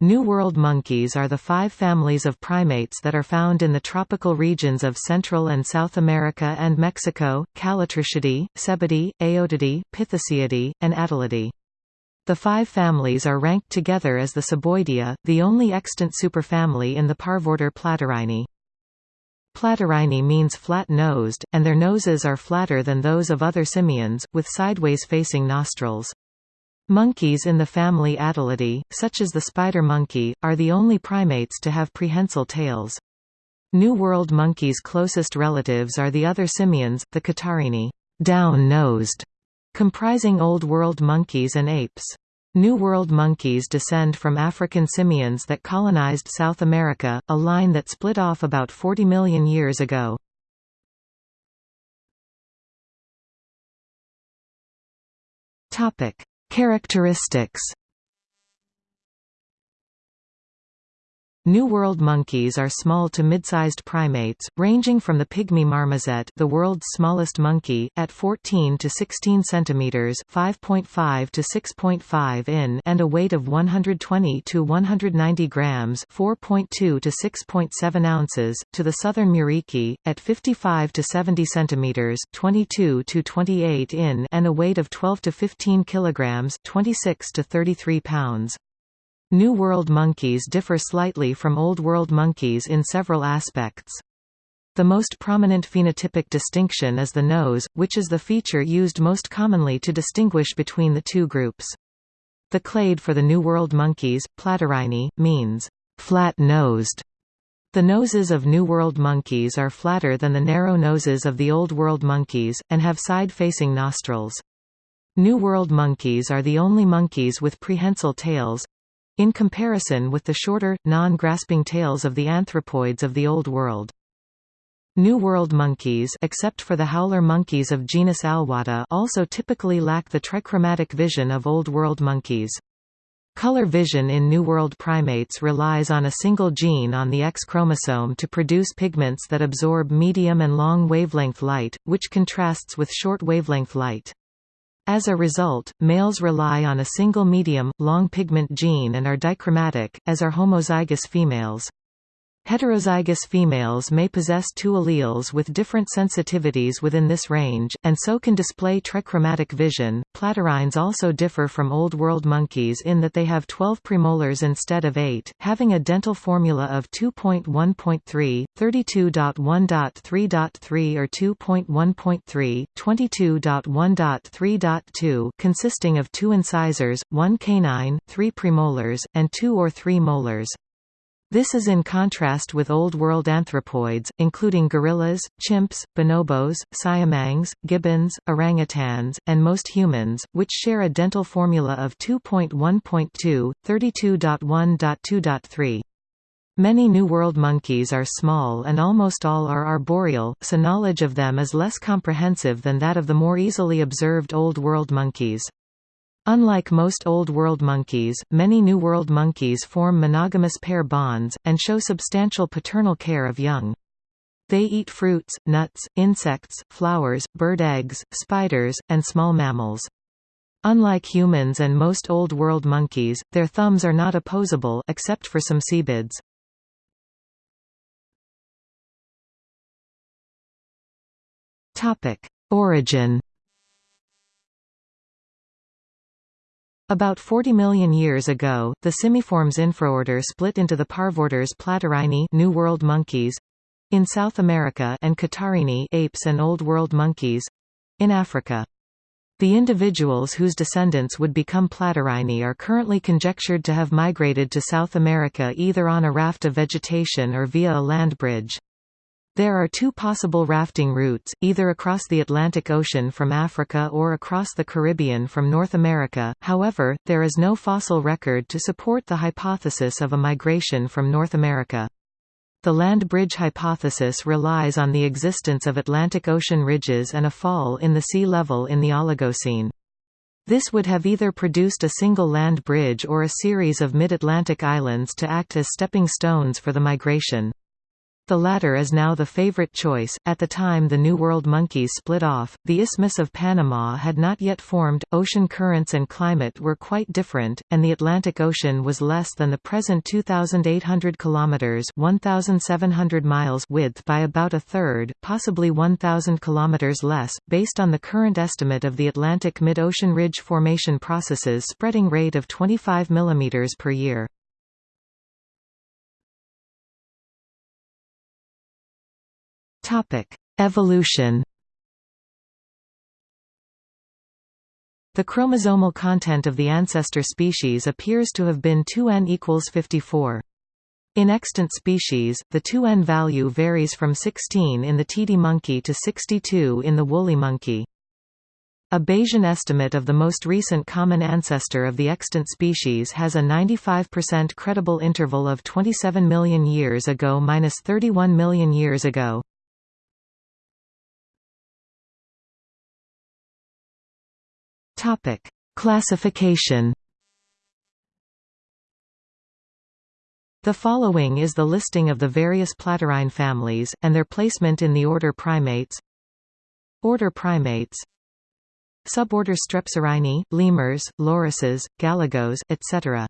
New World monkeys are the five families of primates that are found in the tropical regions of Central and South America and Mexico, Callitrichidae, Cebidae, Aotidae, Pitheciidae, and Atelidae. The five families are ranked together as the Ceboidea, the only extant superfamily in the parvorder Platyrrhini. Platyrrhini means flat-nosed, and their noses are flatter than those of other simians, with sideways-facing nostrils. Monkeys in the family Atelidae, such as the spider monkey, are the only primates to have prehensile tails. New World monkeys' closest relatives are the other simians, the Catarrhini down-nosed, comprising Old World monkeys and apes. New World monkeys descend from African simians that colonized South America, a line that split off about 40 million years ago. Topic: Characteristics New World monkeys are small to mid-sized primates, ranging from the pygmy marmoset, the world's smallest monkey, at 14 to 16 centimeters (5.5 to 6.5 in) and a weight of 120 to 190 grams (4.2 to 6.7 ounces), to the southern muriqui, at 55 to 70 centimeters (22 to 28 in) and a weight of 12 to 15 kilograms (26 to 33 pounds). New World monkeys differ slightly from Old World monkeys in several aspects. The most prominent phenotypic distinction is the nose, which is the feature used most commonly to distinguish between the two groups. The clade for the New World monkeys, Platyrrhini, means flat-nosed. The noses of New World monkeys are flatter than the narrow noses of the Old World monkeys, and have side-facing nostrils. New World monkeys are the only monkeys with prehensile tails, in comparison with the shorter, non-grasping tails of the anthropoids of the Old World. New World monkeys except for the howler monkeys of genus Alouatta also typically lack the trichromatic vision of Old World monkeys. Color vision in New World primates relies on a single gene on the X chromosome to produce pigments that absorb medium and long wavelength light, which contrasts with short wavelength light. As a result, males rely on a single medium, long pigment gene and are dichromatic, as are homozygous females. Heterozygous females may possess two alleles with different sensitivities within this range, and so can display trichromatic vision. Platyrrhines also differ from Old World monkeys in that they have 12 premolars instead of 8, having a dental formula of 2.1.3, 32.1.3.3 or 2.1.3, 22.1.3.2 consisting of two incisors, one canine, three premolars, and two or three molars. This is in contrast with Old World anthropoids, including gorillas, chimps, bonobos, siamangs, gibbons, orangutans, and most humans, which share a dental formula of 2.1.2, 32.1.2.3. Many New World monkeys are small and almost all are arboreal, so knowledge of them is less comprehensive than that of the more easily observed Old World monkeys. Unlike most Old World monkeys, many New World monkeys form monogamous pair bonds, and show substantial paternal care of young. They eat fruits, nuts, insects, flowers, bird eggs, spiders, and small mammals. Unlike humans and most Old World monkeys, their thumbs are not opposable except for some cebids. Origin About 40 million years ago, the Simiformes infraorder split into the parvorders Platyrrhini New World monkeys in South America and Catarrhini apes and Old World monkeys in Africa. The individuals whose descendants would become Platyrrhini are currently conjectured to have migrated to South America either on a raft of vegetation or via a land bridge. There are two possible rafting routes, either across the Atlantic Ocean from Africa or across the Caribbean from North America, however, there is no fossil record to support the hypothesis of a migration from North America. The land bridge hypothesis relies on the existence of Atlantic Ocean ridges and a fall in the sea level in the Oligocene. This would have either produced a single land bridge or a series of mid-Atlantic islands to act as stepping stones for the migration. The latter is now the favorite choice. At the time the New World monkeys split off, the Isthmus of Panama had not yet formed, ocean currents and climate were quite different, and the Atlantic Ocean was less than the present 2,800 kilometers (1,700 miles) width by about a third, possibly 1,000 kilometers less, based on the current estimate of the Atlantic mid-ocean ridge formation processes spreading rate of 25 mm per year. Topic: Evolution. The chromosomal content of the ancestor species appears to have been 2n equals 54. In extant species, the 2n value varies from 16 in the titi monkey to 62 in the woolly monkey. A Bayesian estimate of the most recent common ancestor of the extant species has a 95% credible interval of 27 million years ago minus 31 million years ago. Topic: Classification. The following is the listing of the various Platyrrhine families, and their placement in the order Primates. Order Primates. Suborder Strepsirrhini, lemurs, lorises, galagos, etc.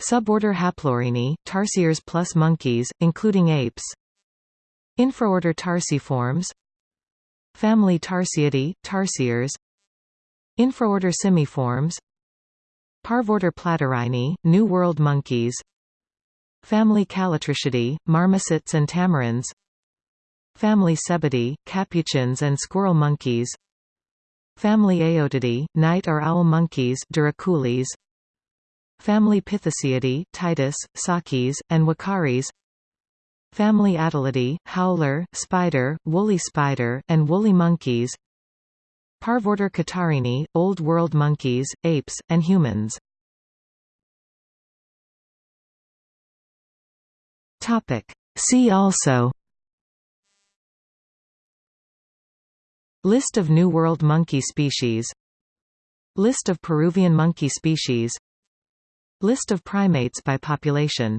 Suborder Haplorhini, tarsiers plus monkeys, including apes. Infraorder Tarsiformes Family Tarsiidae, tarsiers Infraorder Simiformes Parvorder Platyrrhini, New World monkeys Family Callitrichidae, marmosets and tamarins Family Cebidae, capuchins and squirrel monkeys Family Aotidae, night or owl monkeys Douroucoulis, Family Pitheciidae, Titis, Sakis, and Uakaris Family Atelidae, howler, spider, woolly spider, and woolly monkeys Parvorder Catarrhini, Old World monkeys, apes, and humans. See also. List of New World monkey species. List of Peruvian monkey species. List of primates by population